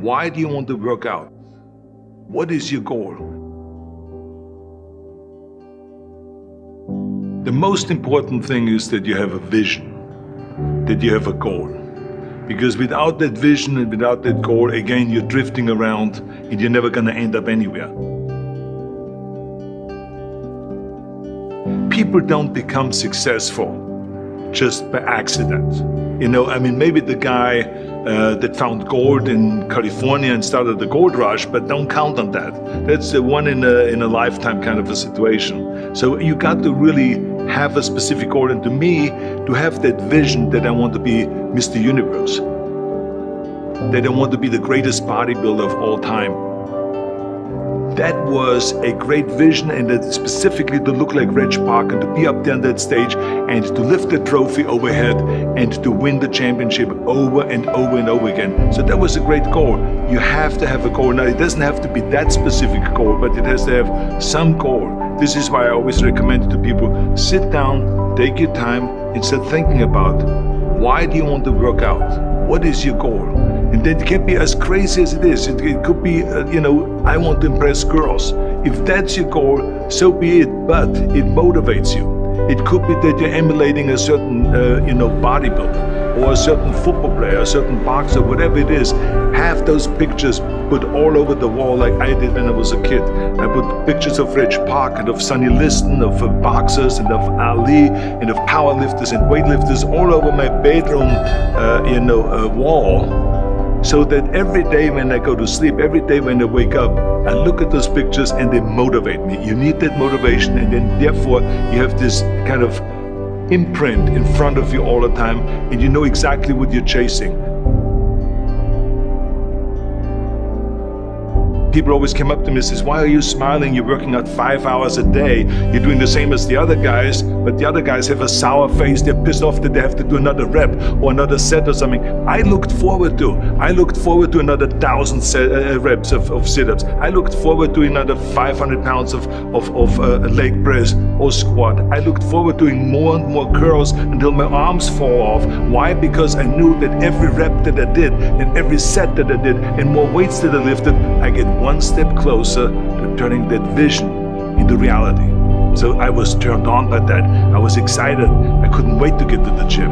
Why do you want to work out? What is your goal? The most important thing is that you have a vision, that you have a goal. Because without that vision and without that goal, again, you're drifting around and you're never gonna end up anywhere. People don't become successful just by accident. You know, I mean, maybe the guy uh, that found gold in California and started the gold rush, but don't count on that. That's the one in a, in a lifetime kind of a situation. So you got to really have a specific goal. And to me, to have that vision that I want to be Mr. Universe, that I want to be the greatest bodybuilder of all time, that was a great vision and that specifically to look like Reg Park and to be up there on that stage and to lift the trophy overhead and to win the championship over and over and over again. So that was a great goal. You have to have a goal. Now it doesn't have to be that specific goal, but it has to have some goal. This is why I always recommend to people, sit down, take your time and start thinking about why do you want to work out? What is your goal? And that can be as crazy as it is. It, it could be, uh, you know, I want to impress girls. If that's your goal, so be it, but it motivates you. It could be that you're emulating a certain, uh, you know, bodybuilder or a certain football player, a certain boxer, whatever it is. Have those pictures put all over the wall like I did when I was a kid. I put pictures of Reg Park and of Sonny Liston, of uh, boxers and of Ali and of powerlifters and weightlifters all over my bedroom, uh, you know, uh, wall so that every day when I go to sleep, every day when I wake up, I look at those pictures and they motivate me. You need that motivation and then therefore you have this kind of imprint in front of you all the time and you know exactly what you're chasing. People always came up to me and says, why are you smiling? You're working out five hours a day. You're doing the same as the other guys, but the other guys have a sour face. They're pissed off that they have to do another rep or another set or something. I looked forward to. I looked forward to another thousand set, uh, reps of, of sit-ups. I looked forward to another 500 pounds of, of, of uh, leg press or squat. I looked forward to doing more and more curls until my arms fall off. Why? Because I knew that every rep that I did and every set that I did and more weights that I lifted, I get one step closer to turning that vision into reality. So I was turned on by that. I was excited. I couldn't wait to get to the gym.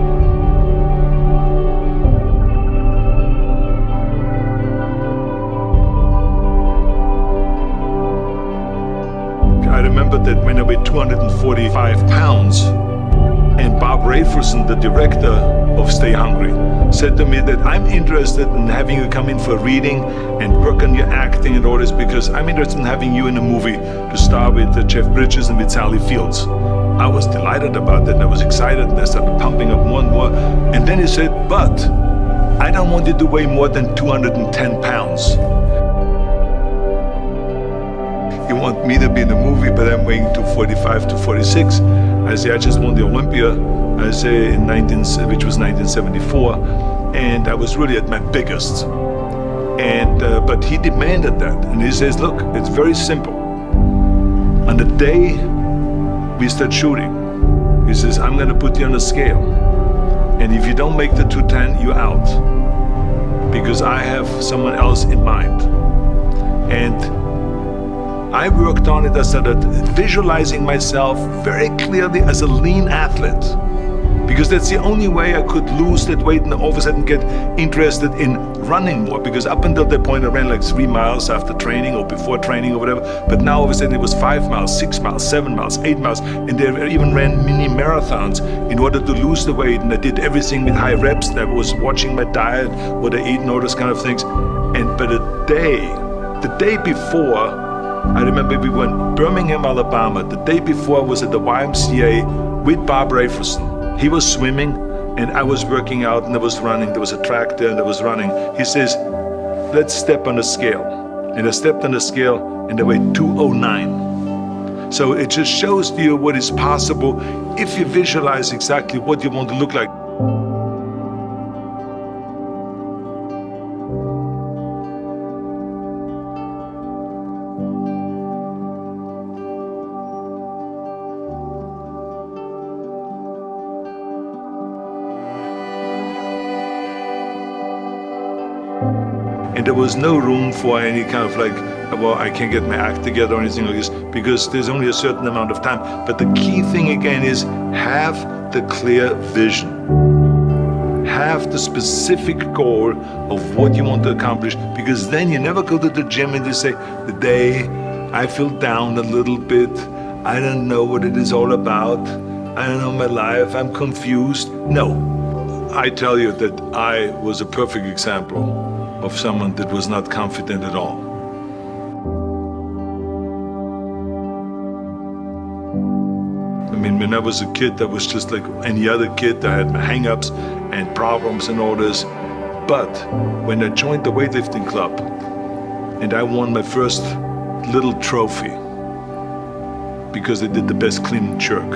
I remember that when I weighed 245 pounds, Bob Rafelson, the director of Stay Hungry, said to me that I'm interested in having you come in for reading and work on your acting and all this because I'm interested in having you in a movie to star with uh, Jeff Bridges and with Sally Fields. I was delighted about that and I was excited and I started pumping up more and more. And then he said, but I don't want you to weigh more than 210 pounds. You want me to be in the movie, but I'm weighing 245 to 46. I just won the Olympia, I say, in 19, which was 1974, and I was really at my biggest. And, uh, but he demanded that, and he says, look, it's very simple. On the day we start shooting, he says, I'm gonna put you on a scale. And if you don't make the 210, you're out. Because I have someone else in mind. And I worked on it, I started visualizing myself very clearly as a lean athlete. Because that's the only way I could lose that weight and all of a sudden get interested in running more. Because up until that point I ran like three miles after training or before training or whatever. But now all of a sudden it was five miles, six miles, seven miles, eight miles. And they even ran mini marathons in order to lose the weight. And I did everything with high reps. And I was watching my diet, what I eat and all those kind of things. And but the day, the day before, I remember we went Birmingham, Alabama. The day before I was at the YMCA with Bob Rafelson. He was swimming and I was working out and I was running. There was a track there and I was running. He says, let's step on the scale. And I stepped on the scale and I weighed 209. So it just shows you what is possible if you visualize exactly what you want to look like. And there was no room for any kind of like, well, I can't get my act together or anything like this because there's only a certain amount of time. But the key thing again is have the clear vision. Have the specific goal of what you want to accomplish because then you never go to the gym and you say, the day I feel down a little bit, I don't know what it is all about, I don't know my life, I'm confused. No, I tell you that I was a perfect example of someone that was not confident at all. I mean, when I was a kid, I was just like any other kid. I had my hang-ups and problems and all this. But when I joined the weightlifting club and I won my first little trophy because I did the best clean and jerk.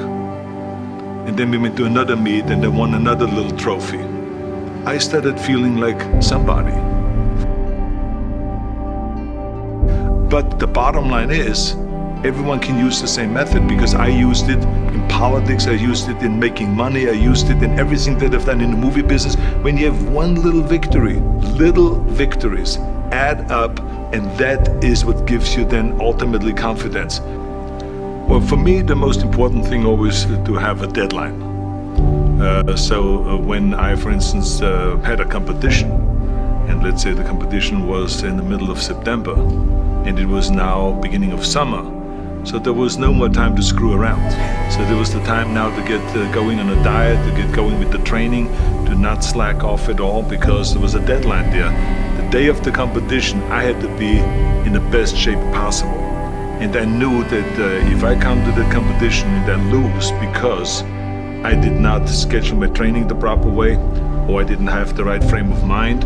And then we went to another meet and I won another little trophy. I started feeling like somebody. But the bottom line is, everyone can use the same method because I used it in politics, I used it in making money, I used it in everything that I've done in the movie business. When you have one little victory, little victories add up and that is what gives you then ultimately confidence. Well, for me, the most important thing always to have a deadline. Uh, so uh, when I, for instance, uh, had a competition, and let's say the competition was in the middle of September, and it was now beginning of summer. So there was no more time to screw around. So there was the time now to get uh, going on a diet, to get going with the training, to not slack off at all because there was a deadline there. The day of the competition, I had to be in the best shape possible. And I knew that uh, if I come to the competition and I lose because I did not schedule my training the proper way, or I didn't have the right frame of mind,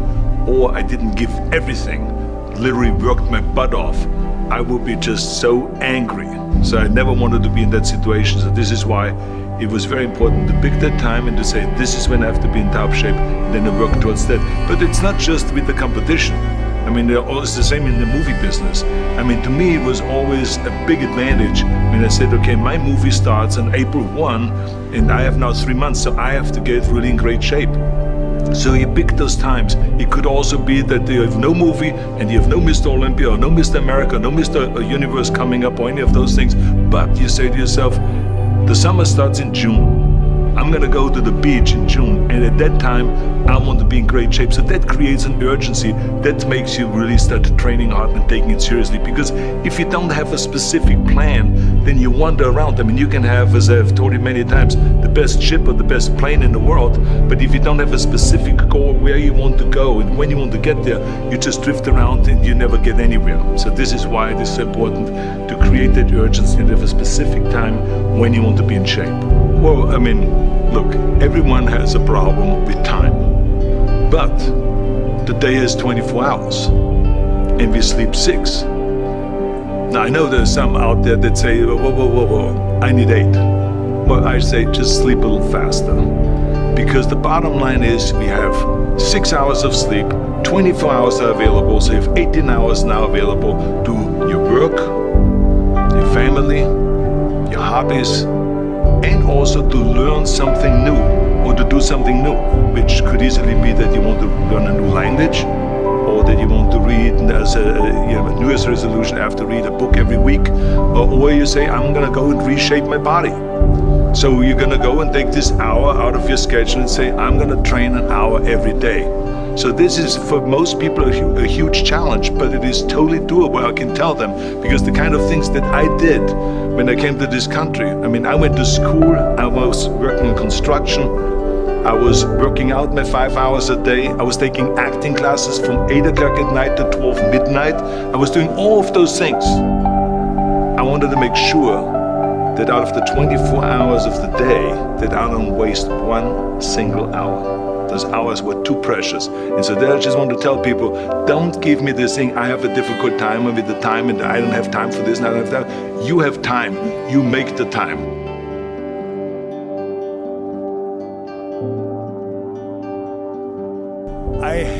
or I didn't give everything, literally worked my butt off, I would be just so angry. So I never wanted to be in that situation. So this is why it was very important to pick that time and to say, this is when I have to be in top shape, and then I work towards that. But it's not just with the competition. I mean, it's the same in the movie business. I mean, to me, it was always a big advantage when I said, okay, my movie starts on April 1, and I have now three months, so I have to get really in great shape. So you pick those times. It could also be that you have no movie and you have no Mr. Olympia or no Mr. America, no Mr. Uh, Universe coming up or any of those things. But you say to yourself, the summer starts in June. I'm gonna go to the beach in June and at that time I want to be in great shape. So that creates an urgency that makes you really start training hard and taking it seriously because if you don't have a specific plan then you wander around. I mean you can have, as I've told you many times, the best ship or the best plane in the world but if you don't have a specific goal where you want to go and when you want to get there you just drift around and you never get anywhere. So this is why it is so important to create that urgency and have a specific time when you want to be in shape. Well, I mean, look, everyone has a problem with time. But the day has 24 hours and we sleep six. Now, I know there's some out there that say, whoa, whoa, whoa, whoa, I need eight. Well, I say just sleep a little faster. Because the bottom line is we have six hours of sleep, 24 hours are available, so you have 18 hours now available to your work, your family, your hobbies, and also to learn something new or to do something new, which could easily be that you want to learn a new language that you want to read as a, you know, New Year's resolution, I have to read a book every week, or, or you say, I'm gonna go and reshape my body. So you're gonna go and take this hour out of your schedule and say, I'm gonna train an hour every day. So this is for most people a, a, huge challenge, but it is totally doable, I can tell them, because the kind of things that I did when I came to this country, I mean, I went to school, I was working in construction, I was working out my five hours a day, I was taking acting classes from 8 o'clock at night to 12 midnight, I was doing all of those things. I wanted to make sure that out of the 24 hours of the day, that I don't waste one single hour those hours were too precious. And so there I just want to tell people, don't give me this thing, I have a difficult time with the time and I don't have time for this and I don't have that. You have time, you make the time.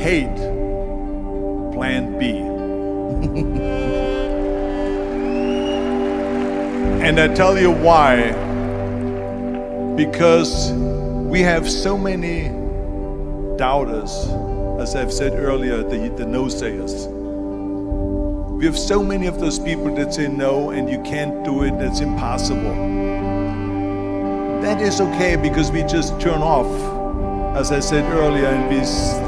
Hate plan B. and I tell you why. Because we have so many doubters as I've said earlier, the, the no sayers. We have so many of those people that say no and you can't do it, that's impossible. That is okay because we just turn off, as I said earlier, and we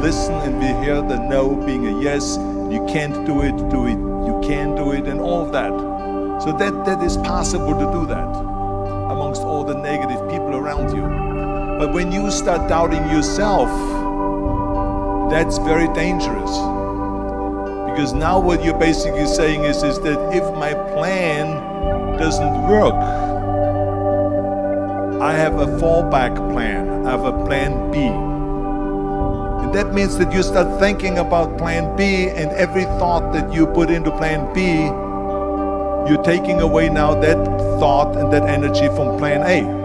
listen and we hear the no being a yes. You can't do it, do it, you can do it, and all of that. So that, that is possible to do that amongst all the negative people around you. But when you start doubting yourself, that's very dangerous. Because now what you're basically saying is, is that if my plan doesn't work, I have a fallback plan, I have a plan B. And that means that you start thinking about plan B and every thought that you put into plan B, you're taking away now that thought and that energy from plan A.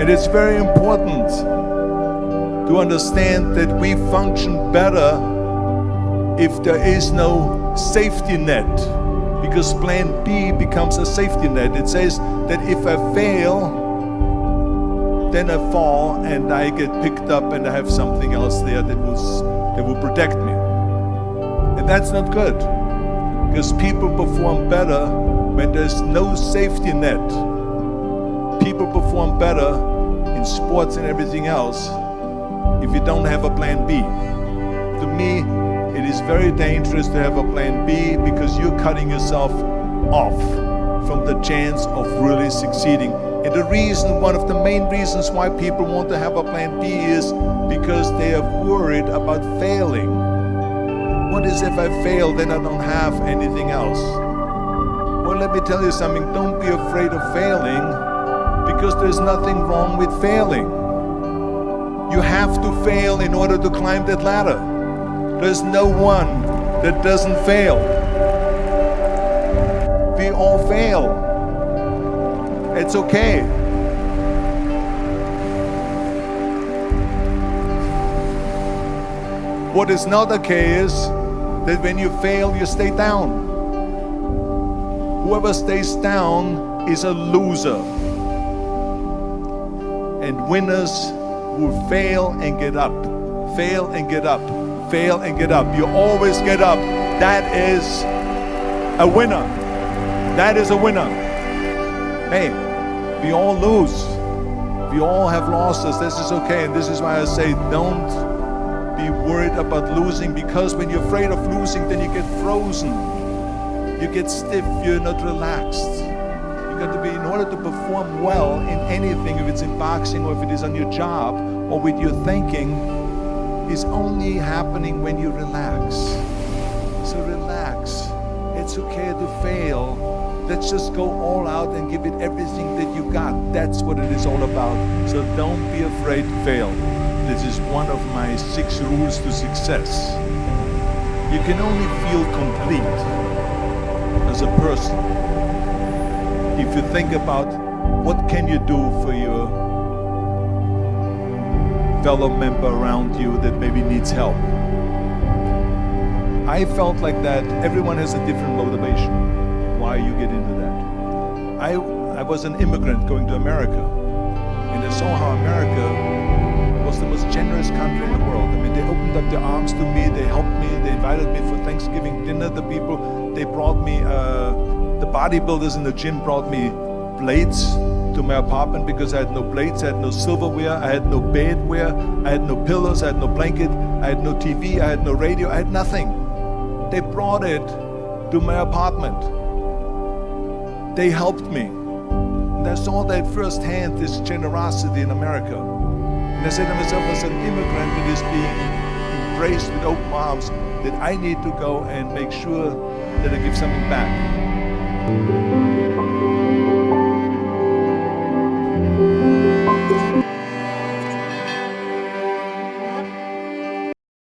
And it's very important to understand that we function better if there is no safety net because plan B becomes a safety net. It says that if I fail, then I fall and I get picked up and I have something else there that, was, that will protect me. And that's not good because people perform better when there's no safety net people perform better in sports and everything else if you don't have a plan B. To me, it is very dangerous to have a plan B because you're cutting yourself off from the chance of really succeeding. And the reason, one of the main reasons why people want to have a plan B is because they are worried about failing. What is if I fail, then I don't have anything else? Well, let me tell you something, don't be afraid of failing because there's nothing wrong with failing. You have to fail in order to climb that ladder. There's no one that doesn't fail. We all fail. It's okay. What is not okay is that when you fail, you stay down. Whoever stays down is a loser and winners will fail and get up, fail and get up, fail and get up. You always get up. That is a winner. That is a winner. Hey, we all lose. We all have losses. This is okay. And this is why I say don't be worried about losing because when you're afraid of losing, then you get frozen. You get stiff. You're not relaxed You got to be, in order to perform well in anything, if it's in boxing or if it is on your job or with your thinking, is only happening when you relax. So relax. It's okay to fail. Let's just go all out and give it everything that you got. That's what it is all about. So don't be afraid to fail. This is one of my six rules to success. You can only feel complete as a person if you think about what can you do for your fellow member around you that maybe needs help. I felt like that everyone has a different motivation why you get into that. I, I was an immigrant going to America and I saw how America was the most generous country in the world. I mean, they opened up their arms to me, they helped me, they invited me for Thanksgiving dinner, the people, they brought me uh, the bodybuilders in the gym brought me blades to my apartment because I had no plates, I had no silverware, I had no bedware, I had no pillows, I had no blanket, I had no TV, I had no radio, I had nothing. They brought it to my apartment. They helped me. And I saw that firsthand, this generosity in America. And I said to myself, as an immigrant that is being embraced with open arms, that I need to go and make sure that I give something back.